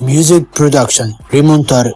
Music production Rimontar.